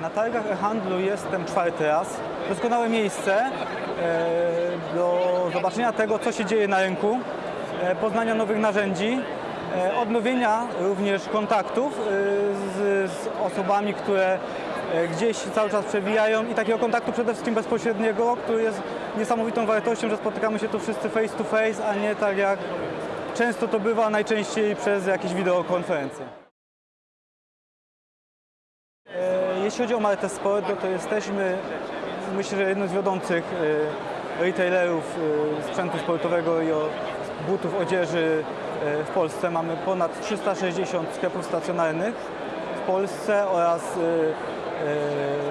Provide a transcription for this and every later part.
Na targach e-handlu jestem czwarty raz. Doskonałe miejsce e, do zobaczenia tego, co się dzieje na rynku, e, poznania nowych narzędzi, e, odnowienia również kontaktów z, z osobami, które gdzieś cały czas przewijają i takiego kontaktu przede wszystkim bezpośredniego, który jest niesamowitą wartością, że spotykamy się tu wszyscy face to face, a nie tak jak często to bywa, najczęściej przez jakieś wideokonferencje. Jeśli chodzi o Martę Sport, no to jesteśmy myślę, że jednym z wiodących e, retailerów e, sprzętu sportowego i butów, odzieży e, w Polsce. Mamy ponad 360 sklepów stacjonarnych w Polsce oraz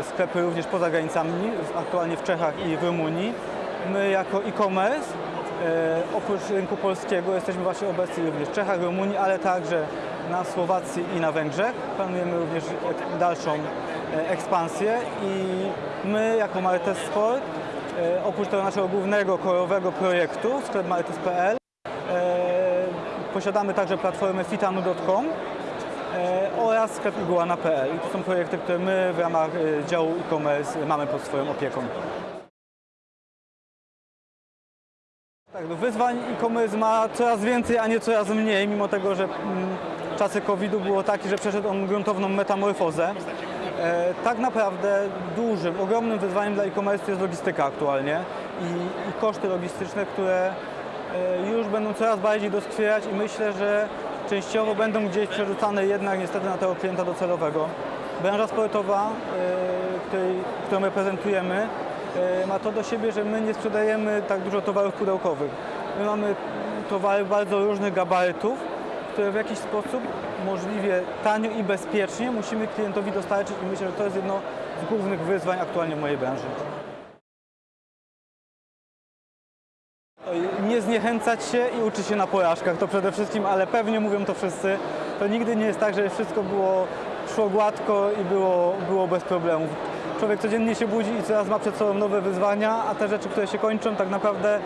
sklepy również poza granicami, aktualnie w Czechach i w Rumunii. My jako e-commerce Oprócz rynku polskiego jesteśmy właśnie obecni również w Czechach, Rumunii, ale także na Słowacji i na Węgrzech. Planujemy również dalszą e, ekspansję i my jako Martes Sport, e, oprócz tego naszego głównego korowego projektu, sklep martes.pl, e, posiadamy także platformę fitanu.com e, oraz sklep iguana.pl. I to są projekty, które my w ramach e, działu e-commerce mamy pod swoją opieką. Tak, no wyzwań e-commerce ma coraz więcej, a nie coraz mniej, mimo tego, że mm, czasy COVID-u było takie, że przeszedł on gruntowną metamorfozę. E, tak naprawdę dużym, ogromnym wyzwaniem dla e-commerce jest logistyka aktualnie i, i koszty logistyczne, które e, już będą coraz bardziej doskwierać i myślę, że częściowo będą gdzieś przerzucane jednak niestety na tego klienta docelowego. Branża sportowa, e, której, którą reprezentujemy, ma to do siebie, że my nie sprzedajemy tak dużo towarów pudełkowych. My mamy towary bardzo różnych gabarytów, które w jakiś sposób możliwie tanio i bezpiecznie musimy klientowi dostarczyć i myślę, że to jest jedno z głównych wyzwań aktualnie w mojej branży. Nie zniechęcać się i uczyć się na porażkach, to przede wszystkim, ale pewnie mówią to wszyscy. To nigdy nie jest tak, że wszystko było, szło gładko i było, było bez problemów. Człowiek codziennie się budzi i coraz ma przed sobą nowe wyzwania, a te rzeczy, które się kończą, tak naprawdę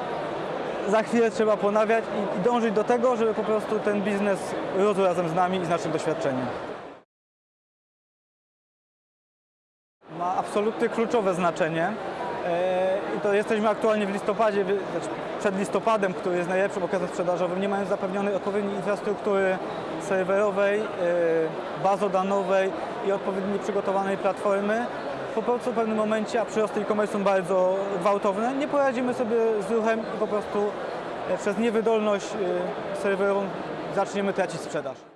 za chwilę trzeba ponawiać i, dążyć do tego, żeby po prostu ten biznes rósł razem z nami i z naszym doświadczeniem. Ma absolutnie kluczowe znaczenie. E, I to jesteśmy aktualnie w listopadzie, znaczy przed listopadem, który jest najlepszym okresem sprzedażowym, nie mając zapewnionej odpowiedniej infrastruktury serwerowej, e, bazodanowej i odpowiednio przygotowanej platformy. Po prostu w pewnym momencie, a przyrosty e-commerce są bardzo gwałtowne, nie poradzimy sobie z ruchem i po prostu e, przez niewydolność e, serwerową zaczniemy tracić sprzedaż.